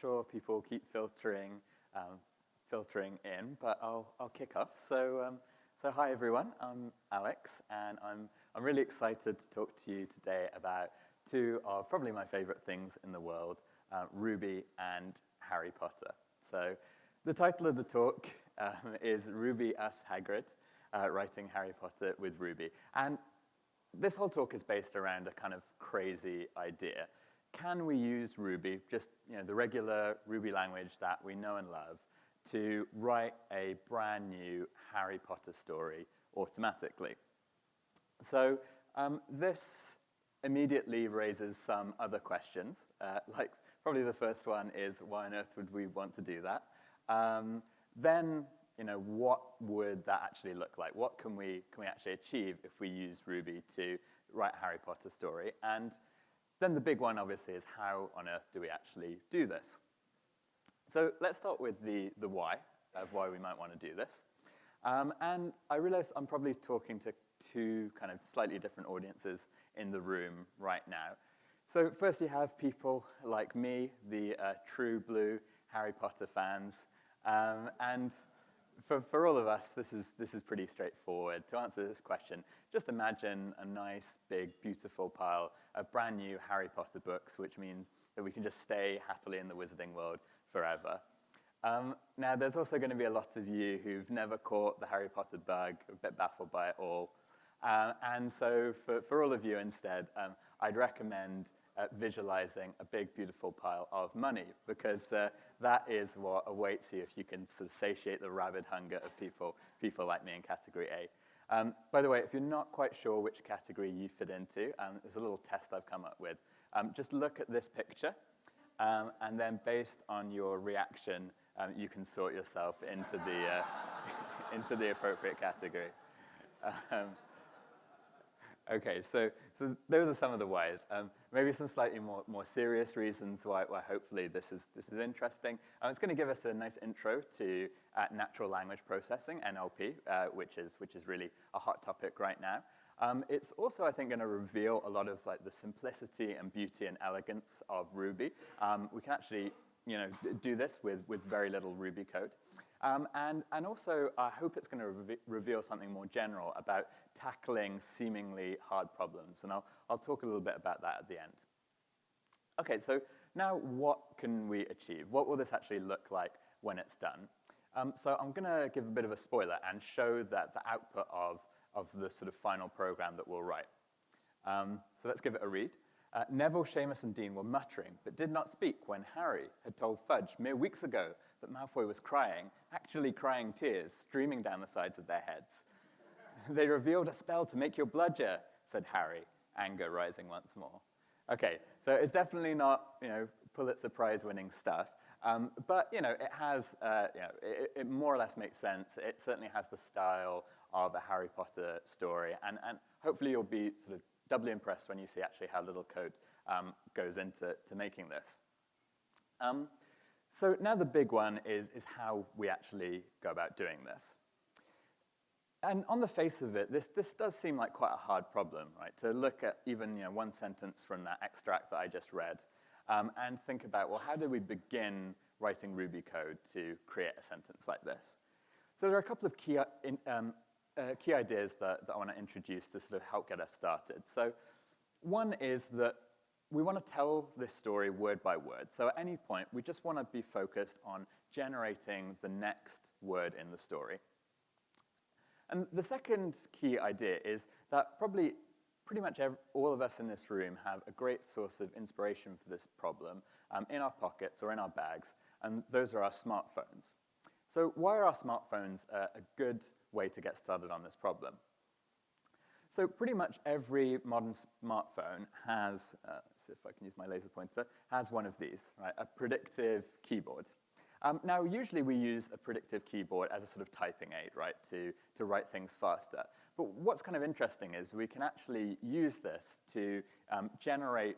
sure people keep filtering, um, filtering in, but I'll, I'll kick off. So, um, so hi everyone, I'm Alex, and I'm, I'm really excited to talk to you today about two of probably my favorite things in the world, uh, Ruby and Harry Potter. So the title of the talk um, is Ruby Us Hagrid, uh, writing Harry Potter with Ruby. And this whole talk is based around a kind of crazy idea. Can we use Ruby, just you know, the regular Ruby language that we know and love, to write a brand new Harry Potter story automatically? So um, this immediately raises some other questions. Uh, like probably the first one is why on earth would we want to do that? Um, then you know, what would that actually look like? What can we, can we actually achieve if we use Ruby to write a Harry Potter story? And then the big one, obviously, is how on earth do we actually do this? So let's start with the, the why of why we might want to do this. Um, and I realize I'm probably talking to two kind of slightly different audiences in the room right now. So first you have people like me, the uh, true blue Harry Potter fans, um, and for, for all of us, this is, this is pretty straightforward. To answer this question, just imagine a nice, big, beautiful pile of brand new Harry Potter books, which means that we can just stay happily in the wizarding world forever. Um, now, there's also going to be a lot of you who've never caught the Harry Potter bug, a bit baffled by it all. Um, and so for, for all of you instead, um, I'd recommend uh, visualizing a big, beautiful pile of money, because uh, that is what awaits you if you can sort of satiate the rabid hunger of people, people like me in category A. Um, by the way, if you're not quite sure which category you fit into, um, there's a little test I've come up with. Um, just look at this picture, um, and then based on your reaction, um, you can sort yourself into the, uh, into the appropriate category. Um, Okay, so, so those are some of the whys. Maybe some slightly more, more serious reasons why, why hopefully this is, this is interesting. It's going to give us a nice intro to uh, natural language processing, NLP, uh, which, is, which is really a hot topic right now. Um, it's also, I think, going to reveal a lot of like the simplicity and beauty and elegance of Ruby. Um, we can actually you know, do this with, with very little Ruby code. Um, and, and also, I hope it's going to re reveal something more general about tackling seemingly hard problems. And I'll, I'll talk a little bit about that at the end. Okay, so now what can we achieve? What will this actually look like when it's done? Um, so I'm going to give a bit of a spoiler and show that the output of, of the sort of final program that we'll write. Um, so let's give it a read. Uh, Neville, Seamus, and Dean were muttering, but did not speak when Harry had told Fudge mere weeks ago that Malfoy was crying, actually crying tears streaming down the sides of their heads. they revealed a spell to make your bludger, said Harry, anger rising once more. Okay, so it's definitely not, you know, Pulitzer Prize winning stuff. Um, but, you know, it has, uh, it, more or less makes sense. It certainly has the style of a Harry Potter story. And, and hopefully you'll be sort of doubly impressed when you see actually how little code um, goes into to making this. Um, so now the big one is, is how we actually go about doing this. And on the face of it, this, this does seem like quite a hard problem, right? To look at even you know, one sentence from that extract that I just read um, and think about, well, how do we begin writing Ruby code to create a sentence like this? So there are a couple of key, uh, in, um, uh, key ideas that, that I want to introduce to sort of help get us started. So one is that we want to tell this story word by word. So at any point, we just want to be focused on generating the next word in the story. And the second key idea is that probably pretty much every, all of us in this room have a great source of inspiration for this problem um, in our pockets or in our bags, and those are our smartphones. So why are our smartphones a good way to get started on this problem? So pretty much every modern smartphone has, uh, see if I can use my laser pointer, has one of these, right, a predictive keyboard. Um, now, usually we use a predictive keyboard as a sort of typing aid, right, to, to write things faster. But what's kind of interesting is we can actually use this to um, generate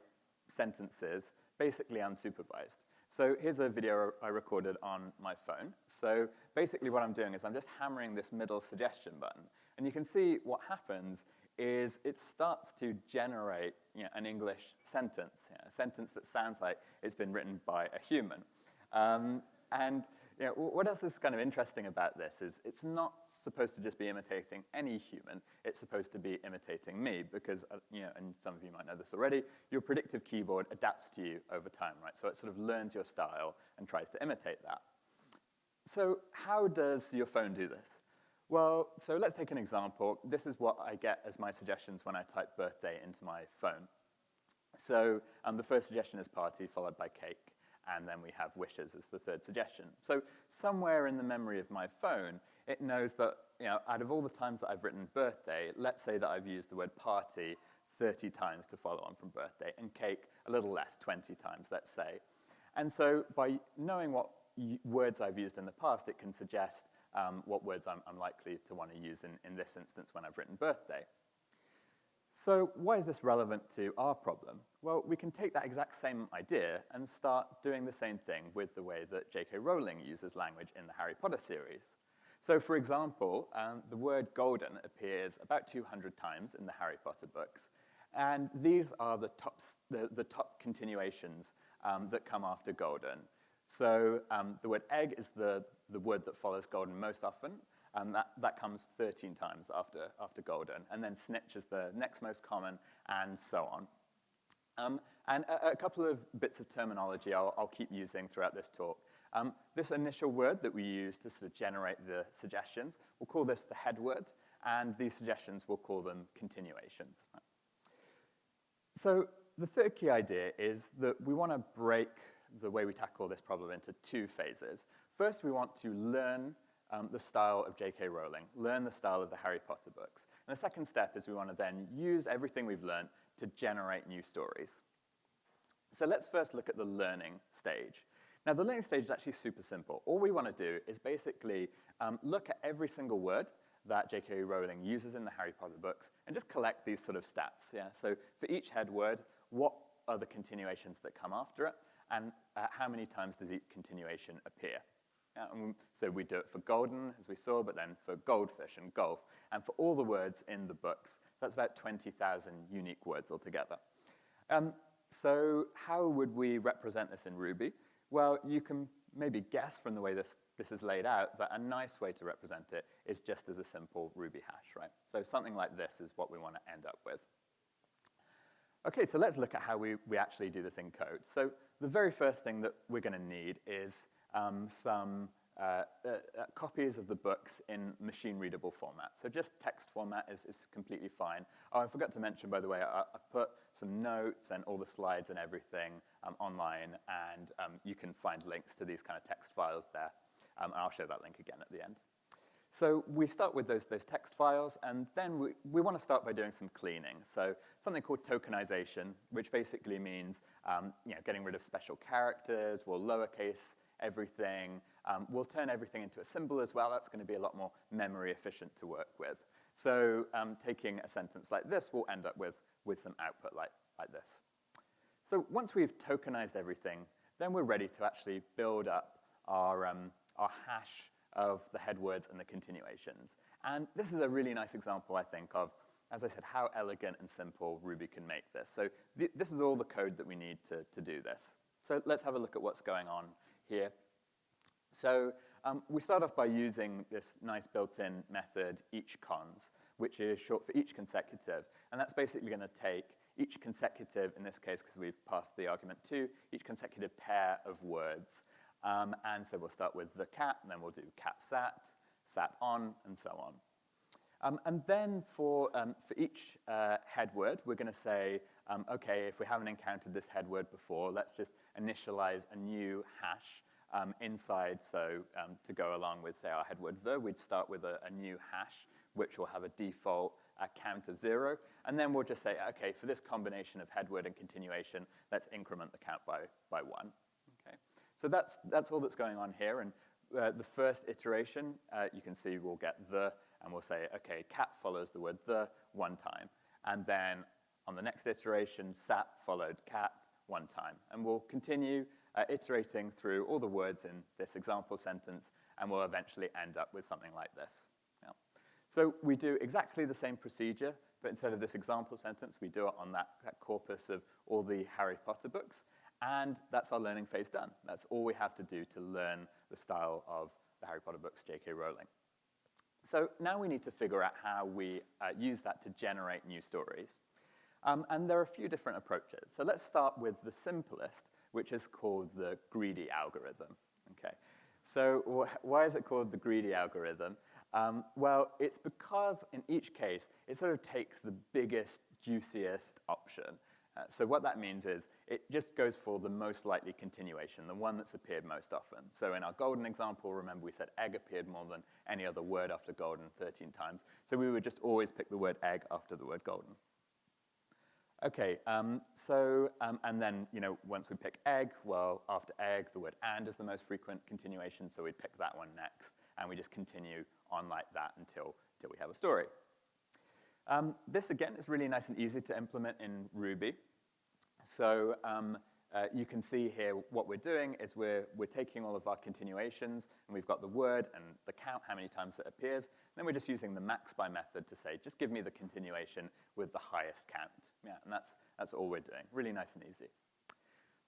sentences basically unsupervised. So here's a video I recorded on my phone. So basically what I'm doing is I'm just hammering this middle suggestion button. And you can see what happens is it starts to generate you know, an English sentence, you know, a sentence that sounds like it's been written by a human. Um, and you know, what else is kind of interesting about this is it's not supposed to just be imitating any human. It's supposed to be imitating me because, uh, you know, and some of you might know this already, your predictive keyboard adapts to you over time, right? So it sort of learns your style and tries to imitate that. So how does your phone do this? Well, so let's take an example. This is what I get as my suggestions when I type birthday into my phone. So um, the first suggestion is party, followed by cake, and then we have wishes as the third suggestion. So somewhere in the memory of my phone, it knows that, you know, out of all the times that I've written birthday, let's say that I've used the word party 30 times to follow on from birthday, and cake a little less, 20 times, let's say. And so by knowing what words I've used in the past, it can suggest um, what words I'm, I'm, likely to want to use in, in this instance when I've written birthday. So why is this relevant to our problem? Well, we can take that exact same idea and start doing the same thing with the way that J.K. Rowling uses language in the Harry Potter series. So for example, um, the word golden appears about 200 times in the Harry Potter books, and these are the top, the, the top continuations um, that come after golden. So um, the word egg is the, the word that follows golden most often, and that, that comes 13 times after, after golden. And then snitch is the next most common, and so on. Um, and a, a, couple of bits of terminology I'll, I'll keep using throughout this talk. Um, this initial word that we use to sort of generate the suggestions, we'll call this the head word, and these suggestions, we'll call them continuations. So the third key idea is that we want to break the way we tackle this problem into two phases. First, we want to learn um, the style of J.K. Rowling, learn the style of the Harry Potter books. And the second step is we want to then use everything we've learned to generate new stories. So let's first look at the learning stage. Now, the learning stage is actually super simple. All we want to do is basically um, look at every single word that J.K. Rowling uses in the Harry Potter books and just collect these sort of stats. Yeah? So for each head word, what are the continuations that come after it? and uh, how many times does each continuation appear. Um, so we do it for golden, as we saw, but then for goldfish and golf, and for all the words in the books. That's about 20,000 unique words altogether. Um, so how would we represent this in Ruby? Well, you can maybe guess from the way this, this is laid out that a nice way to represent it is just as a simple Ruby hash, right? So something like this is what we want to end up with. Okay, so let's look at how we, we actually do this in code. So the very first thing that we're going to need is um, some uh, uh, uh, copies of the books in machine-readable format. So just text format is, is completely fine. Oh, I forgot to mention, by the way, I, I put some notes and all the slides and everything um, online, and um, you can find links to these kind of text files there. Um, I'll show that link again at the end. So we start with those, those text files, and then we, we want to start by doing some cleaning. So something called tokenization, which basically means um, you know, getting rid of special characters, we'll lowercase everything, um, we'll turn everything into a symbol as well. That's going to be a lot more memory efficient to work with. So um, taking a sentence like this, we'll end up with, with some output like, like this. So once we've tokenized everything, then we're ready to actually build up our, um, our hash of the head words and the continuations. And this is a really nice example, I think, of, as I said, how elegant and simple Ruby can make this. So th this is all the code that we need to, to do this. So let's have a look at what's going on here. So um, we start off by using this nice built-in method, each cons, which is short for each consecutive. And that's basically going to take each consecutive, in this case, because we've passed the argument to, each consecutive pair of words. Um, and so we'll start with the cat, and then we'll do cat sat, sat on, and so on. Um, and then for, um, for each uh, head word, we're going to say, um, okay, if we haven't encountered this head word before, let's just initialize a new hash um, inside. So um, to go along with, say, our head word the, we'd start with a, a new hash, which will have a default uh, count of zero. And then we'll just say, okay, for this combination of head word and continuation, let's increment the count by, by one. Okay? So that's, that's all that's going on here. And uh, the first iteration, uh, you can see we'll get the, and we'll say, okay, cat follows the word the one time. And then on the next iteration, sat followed cat one time. And we'll continue uh, iterating through all the words in this example sentence, and we'll eventually end up with something like this. Yeah. So we do exactly the same procedure, but instead of this example sentence, we do it on that, that corpus of all the Harry Potter books. And that's our learning phase done. That's all we have to do to learn the style of the Harry Potter books, J.K. Rowling. So now we need to figure out how we uh, use that to generate new stories. Um, and there are a few different approaches. So let's start with the simplest, which is called the greedy algorithm. Okay. So wh why is it called the greedy algorithm? Um, well, it's because in each case, it sort of takes the biggest, juiciest option. Uh, so what that means is it just goes for the most likely continuation, the one that's appeared most often. So in our golden example, remember we said egg appeared more than any other word after golden 13 times. So we would just always pick the word egg after the word golden. Okay, um, so, um, and then, you know, once we pick egg, well, after egg, the word and is the most frequent continuation, so we'd pick that one next, and we just continue on like that until, until we have a story. Um, this, again, is really nice and easy to implement in Ruby. So um, uh, you can see here what we're doing is we're, we're taking all of our continuations, and we've got the word and the count, how many times it appears. Then we're just using the max by method to say, just give me the continuation with the highest count. Yeah, and that's, that's all we're doing. Really nice and easy.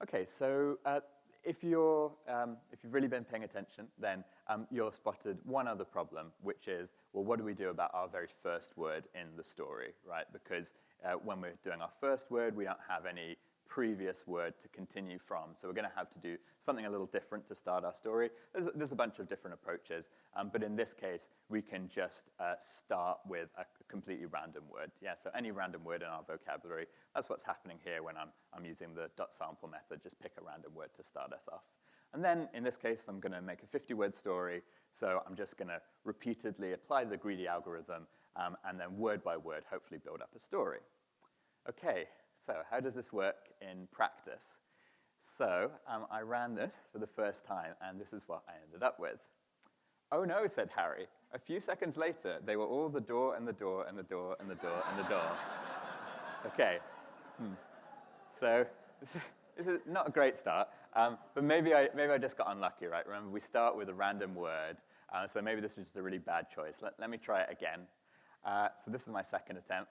Okay, so uh, if, you're, um, if you've really been paying attention, then um, you've spotted one other problem, which is, well, what do we do about our very first word in the story, right? Because uh, when we're doing our first word, we don't have any previous word to continue from. So we're going to have to do something a little different to start our story. There's, there's a bunch of different approaches, um, but in this case, we can just uh, start with a completely random word. Yeah, so any random word in our vocabulary, that's what's happening here when I'm, I'm using the dot sample method, just pick a random word to start us off. And then in this case, I'm going to make a 50-word story, so I'm just going to repeatedly apply the greedy algorithm um, and then word by word, hopefully build up a story. Okay, so how does this work in practice? So um, I ran this for the first time, and this is what I ended up with. Oh no, said Harry. A few seconds later, they were all the door and the door and the door and the door and the door. okay. Hmm. So this is not a great start, um, but maybe I, maybe I just got unlucky, right? Remember, we start with a random word, uh, so maybe this was just a really bad choice. Let, let me try it again. Uh, so this is my second attempt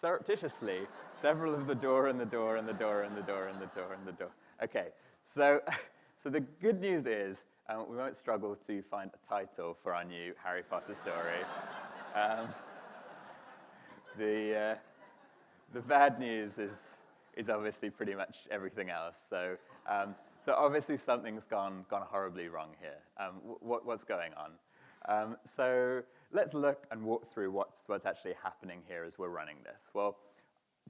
surreptitiously several of the door and the door and the door and the door and the door and the door. Okay, so, so the good news is um, we won't struggle to find a title for our new Harry Potter story. Um, the, uh, the bad news is, is obviously pretty much everything else. So, um, so obviously something's gone, gone horribly wrong here. Um, what, what's going on? Um, so let's look and walk through what's, what's actually happening here as we're running this. Well,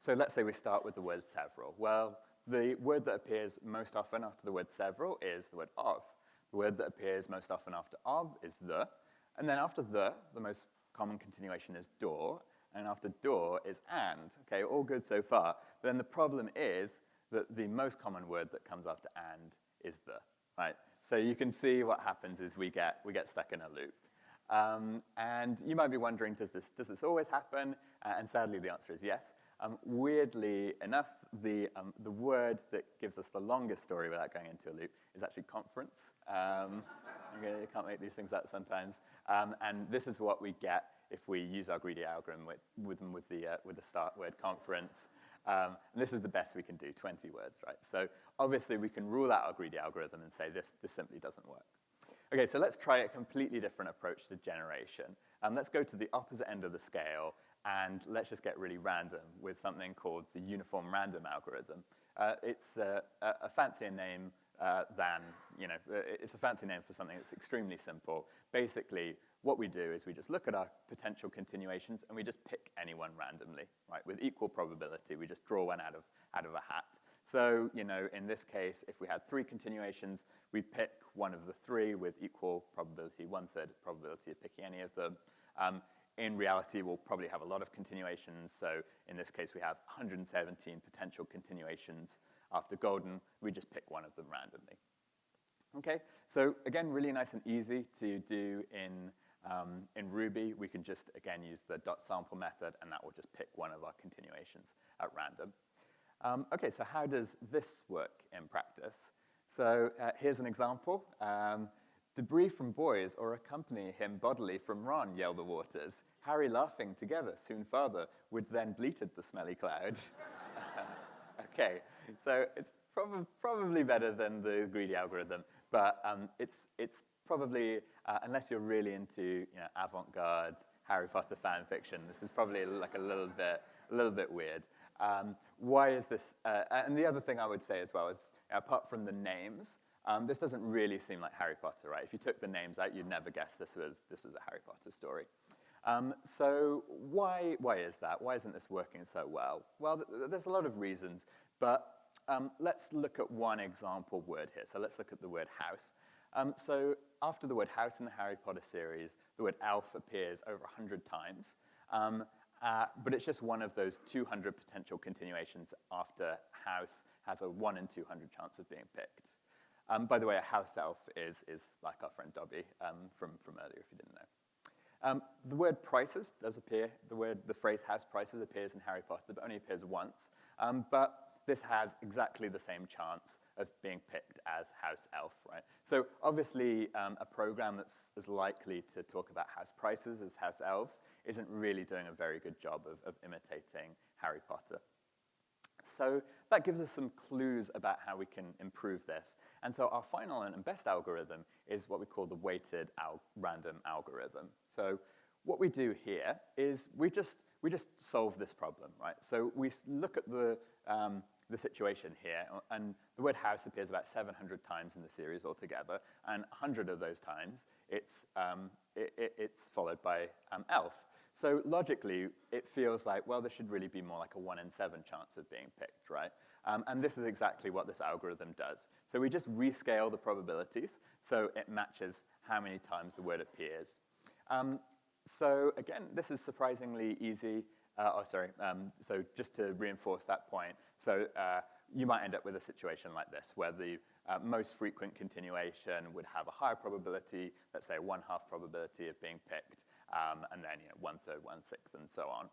so let's say we start with the word several. Well, the word that appears most often after the word several is the word of. The word that appears most often after of is the. And then after the, the most common continuation is door. And after door is and. Okay, all good so far. But then the problem is that the most common word that comes after and is the, right? So you can see what happens is we get, we get stuck in a loop. Um, and you might be wondering, does this, does this always happen? Uh, and sadly, the answer is yes. Um, weirdly enough, the, um, the word that gives us the longest story without going into a loop is actually conference. Um, you can't make these things up sometimes. Um, and this is what we get if we use our greedy algorithm with, with, with, the, uh, with the start word conference. Um, and this is the best we can do, 20 words, right? So obviously we can rule out our greedy algorithm and say this, this simply doesn't work. Okay, so let's try a completely different approach to generation. Um, let's go to the opposite end of the scale, and let's just get really random with something called the uniform random algorithm. Uh, it's uh, a, a fancier name uh, than, you know, uh, it's a fancy name for something that's extremely simple. Basically, what we do is we just look at our potential continuations and we just pick anyone randomly, right? With equal probability, we just draw one out of, out of a hat. So, you know, in this case, if we had three continuations, we pick one of the three with equal probability, one-third probability of picking any of them. Um, in reality, we'll probably have a lot of continuations. So in this case, we have 117 potential continuations. After golden, we just pick one of them randomly. Okay, so again, really nice and easy to do in, um, in Ruby. We can just, again, use the dot sample method, and that will just pick one of our continuations at random. Um, okay, so how does this work in practice? So uh, here's an example. Um, Debris from boys or accompany him bodily from Ron, yell the waters. Harry laughing together, soon father, would then bleated the smelly cloud. okay, so it's prob probably better than the greedy algorithm, but um, it's, it's probably, uh, unless you're really into you know, avant-garde Harry Potter fan fiction, this is probably like a little bit, a little bit weird. Um, why is this, uh, and the other thing I would say as well is, apart from the names, um, this doesn't really seem like Harry Potter, right? If you took the names out, you'd never guess this was, this was a Harry Potter story. Um, so why, why is that? Why isn't this working so well? Well, th there's a lot of reasons, but um, let's look at one example word here. So let's look at the word house. Um, so after the word house in the Harry Potter series, the word elf appears over 100 times. Uh, but it's just one of those 200 potential continuations after house has a 1 in 200 chance of being picked. Um, by the way, a house elf is, is like our friend Dobby um, from, from earlier, if you didn't know. Um, the word prices does appear. The word, the phrase house prices appears in Harry Potter, but only appears once. Um, but this has exactly the same chance of being picked as house elf, right? So obviously, um, a program that's as likely to talk about house prices as house elves isn't really doing a very good job of, of imitating Harry Potter. So that gives us some clues about how we can improve this. And so our final and best algorithm is what we call the weighted al random algorithm. So what we do here is we just, we just solve this problem, right? So we look at the, um, the situation here, and the word house appears about 700 times in the series altogether, and 100 of those times it's, um, it, it, it's followed by um, elf. So logically, it feels like, well, there should really be more like a one in seven chance of being picked, right? Um, and this is exactly what this algorithm does. So we just rescale the probabilities so it matches how many times the word appears. Um, so again, this is surprisingly easy. Uh, oh, sorry. Um, so just to reinforce that point, so uh, you might end up with a situation like this, where the uh, most frequent continuation would have a higher probability, let's say one half probability of being picked, um, and then you know, one third, one sixth, and so on.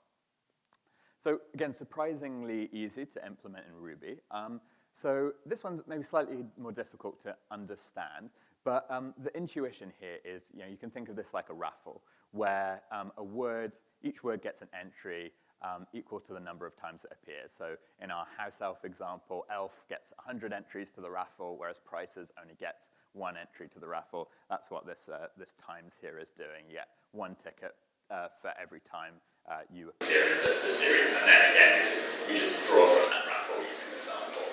So again, surprisingly easy to implement in Ruby. Um, so this one's maybe slightly more difficult to understand, but um, the intuition here is, you know, you can think of this like a raffle, where um, a word, each word gets an entry um, equal to the number of times it appears. So in our house elf example, elf gets 100 entries to the raffle, whereas prices only gets one entry to the raffle. That's what this, uh, this times here is doing. Get one ticket uh, for every time uh, you in the, the, series. And then again, you just, draw from that raffle using the sample.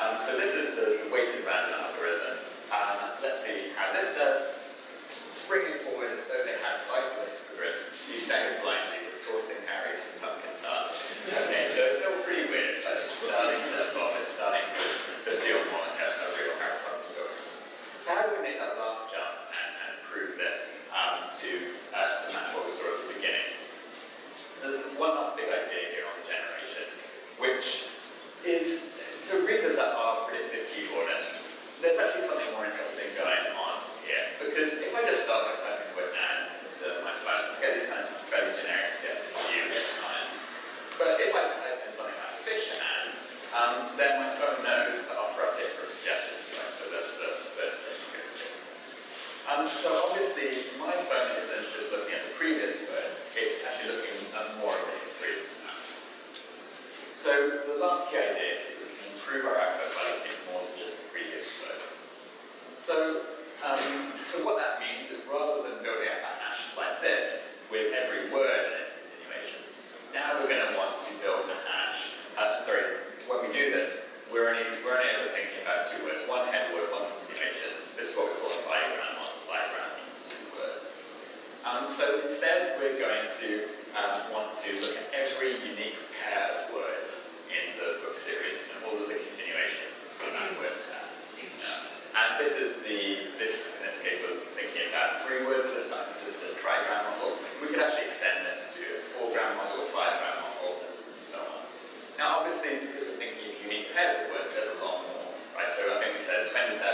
Um, so this is the, the weighted random algorithm. Um, let's see how this does. Springing forward as though they had a grid. You stagger blindly, retorting Harry some pumpkin tart. Okay, so it's still pretty weird, but it's starting to, well, it's starting to, to feel more like a, a real Harry Potter story. So how do we make that last jump and, and prove this um, to, uh, to match what we saw at the beginning? There's one last big idea here on the generation, which is to revisit our predictive keywording. There's actually something more interesting going on here, because if I just start by typing the word and into my phone, I get these kind of fairly generic suggestions to you get mine. But if I type in something like fish and, um, then my phone knows to offer up different suggestions, right? So that's the first place you go to choose. Um, so obviously, my phone isn't just looking at the previous word, it's actually looking at more of the history. So the last key idea is that we can improve our output by looking at more than just the previous word. So, um, so what that means is rather than said, 20,000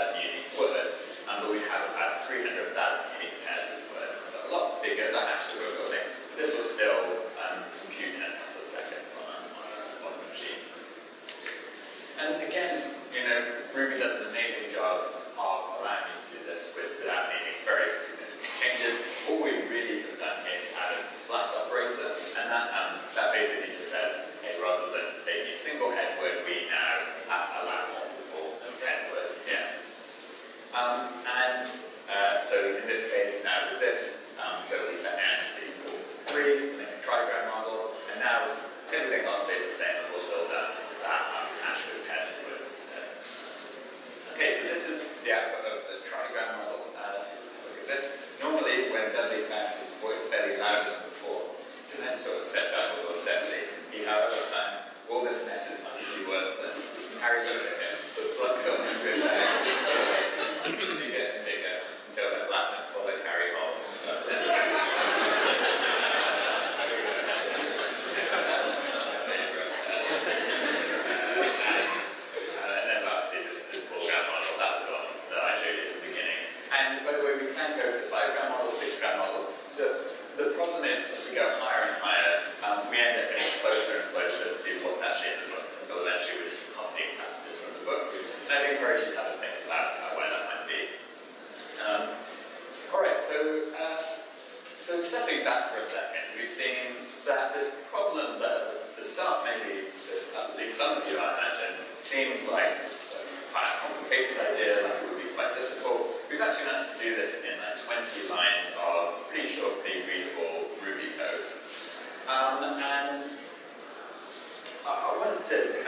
So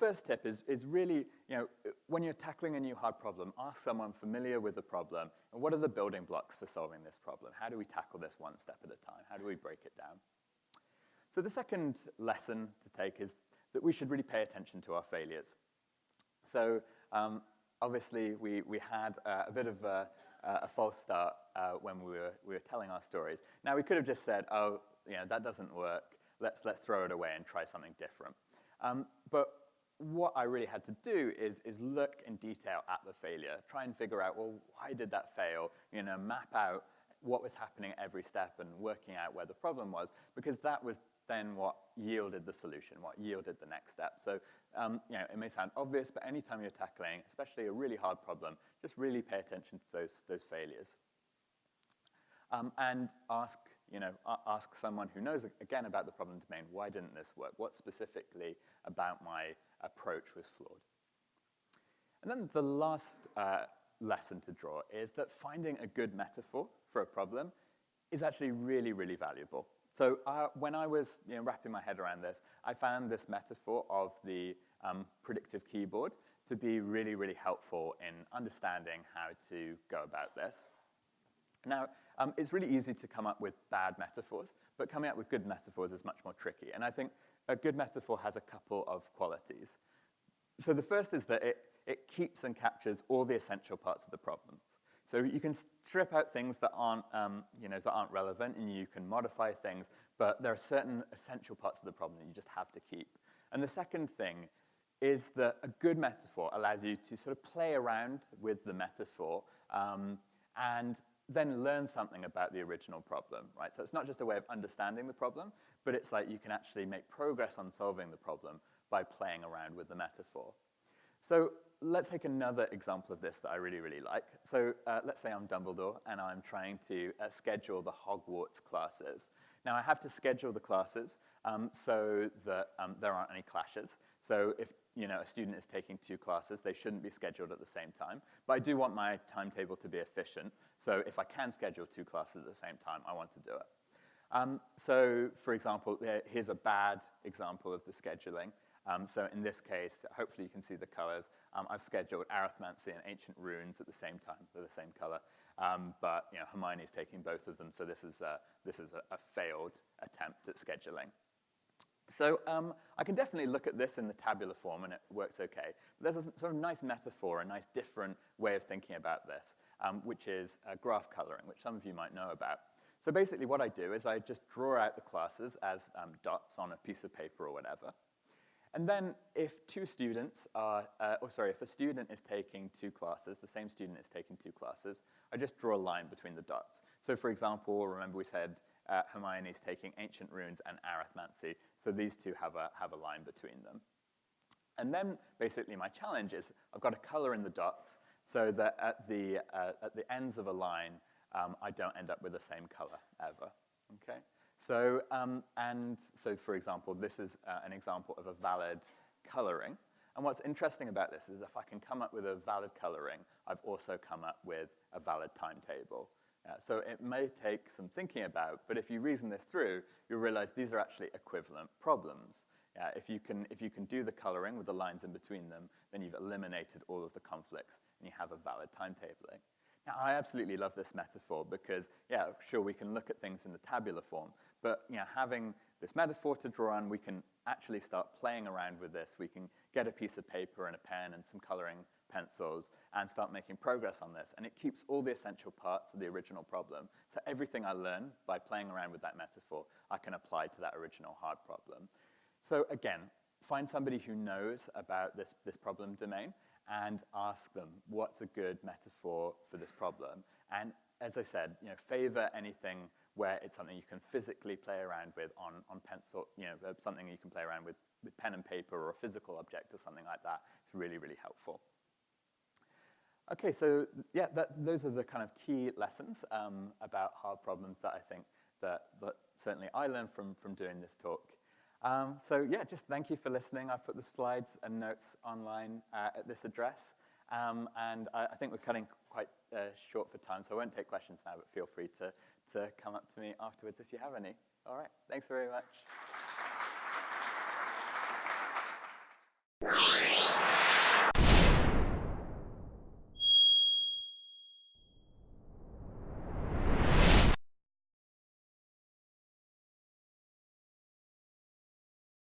first tip is, is really, you know, when you're tackling a new hard problem, ask someone familiar with the problem, and what are the building blocks for solving this problem? How do we tackle this one step at a time? How do we break it down? So the second lesson to take is that we should really pay attention to our failures. So um, obviously we, we had uh, a bit of a, a false start uh, when we were, we were telling our stories. Now we could have just said, oh, you know, that doesn't work, let's, let's throw it away and try something different. Um, but what I really had to do is, is look in detail at the failure, try and figure out, well, why did that fail? You know, map out what was happening at every step and working out where the problem was, because that was then what yielded the solution, what yielded the next step. So, um, you know, it may sound obvious, but anytime you're tackling, especially a really hard problem, just really pay attention to those, those failures. Um, and ask, you know, ask someone who knows, again, about the problem domain, why didn't this work? What specifically about my approach was flawed? And then the last uh, lesson to draw is that finding a good metaphor for a problem is actually really, really valuable. So uh, when I was you know, wrapping my head around this, I found this metaphor of the um, predictive keyboard to be really, really helpful in understanding how to go about this. Now, um, it's really easy to come up with bad metaphors, but coming up with good metaphors is much more tricky. And I think a good metaphor has a couple of qualities. So the first is that it, it keeps and captures all the essential parts of the problem. So you can strip out things that aren't, um, you know, that aren't relevant, and you can modify things, but there are certain essential parts of the problem that you just have to keep. And the second thing is that a good metaphor allows you to sort of play around with the metaphor um, and then learn something about the original problem, right? So it's not just a way of understanding the problem, but it's like you can actually make progress on solving the problem by playing around with the metaphor. So let's take another example of this that I really, really like. So uh, let's say I'm Dumbledore and I'm trying to uh, schedule the Hogwarts classes. Now I have to schedule the classes um, so that um, there aren't any clashes. So if you know, a student is taking two classes, they shouldn't be scheduled at the same time. But I do want my timetable to be efficient. So if I can schedule two classes at the same time, I want to do it. Um, so for example, here's a bad example of the scheduling. Um, so in this case, hopefully you can see the colors. Um, I've scheduled arithmancy and ancient runes at the same time. They're the same color. Um, but you know, Hermione's taking both of them, so this is a, this is a, a failed attempt at scheduling. So um, I can definitely look at this in the tabular form and it works okay. But there's a sort of nice metaphor, a nice different way of thinking about this, um, which is uh, graph coloring, which some of you might know about. So basically what I do is I just draw out the classes as um, dots on a piece of paper or whatever. And then if two students are, uh, or sorry, if a student is taking two classes, the same student is taking two classes, I just draw a line between the dots. So for example, remember we said uh, Hermione's taking ancient runes and arithmancy, so these two have a, have a line between them. And then basically my challenge is I've got to color in the dots so that at the, uh, at the ends of a line, um, I don't end up with the same color ever, okay? So, um, and so for example, this is uh, an example of a valid coloring. And what's interesting about this is if I can come up with a valid coloring, I've also come up with a valid timetable. Uh, so it may take some thinking about, but if you reason this through, you'll realize these are actually equivalent problems. Uh, if, you can, if you can do the coloring with the lines in between them, then you've eliminated all of the conflicts and you have a valid timetabling. Now, I absolutely love this metaphor because, yeah, sure, we can look at things in the tabular form, but you know, having this metaphor to draw on, we can actually start playing around with this. We can get a piece of paper and a pen and some coloring pencils and start making progress on this. And it keeps all the essential parts of the original problem. So everything I learn by playing around with that metaphor, I can apply to that original hard problem. So again, find somebody who knows about this, this problem domain and ask them, what's a good metaphor for this problem? And as I said, you know, favor anything where it's something you can physically play around with on, on pencil, you know, uh, something you can play around with, with pen and paper or a physical object or something like that. It's really, really helpful. Okay, so yeah, that, those are the kind of key lessons um, about hard problems that I think that, that certainly I learned from, from doing this talk. Um, so yeah, just thank you for listening. I've put the slides and notes online uh, at this address. Um, and I, I, think we're cutting quite uh, short for time, so I won't take questions now, but feel free to, to come up to me afterwards if you have any. All right, thanks very much.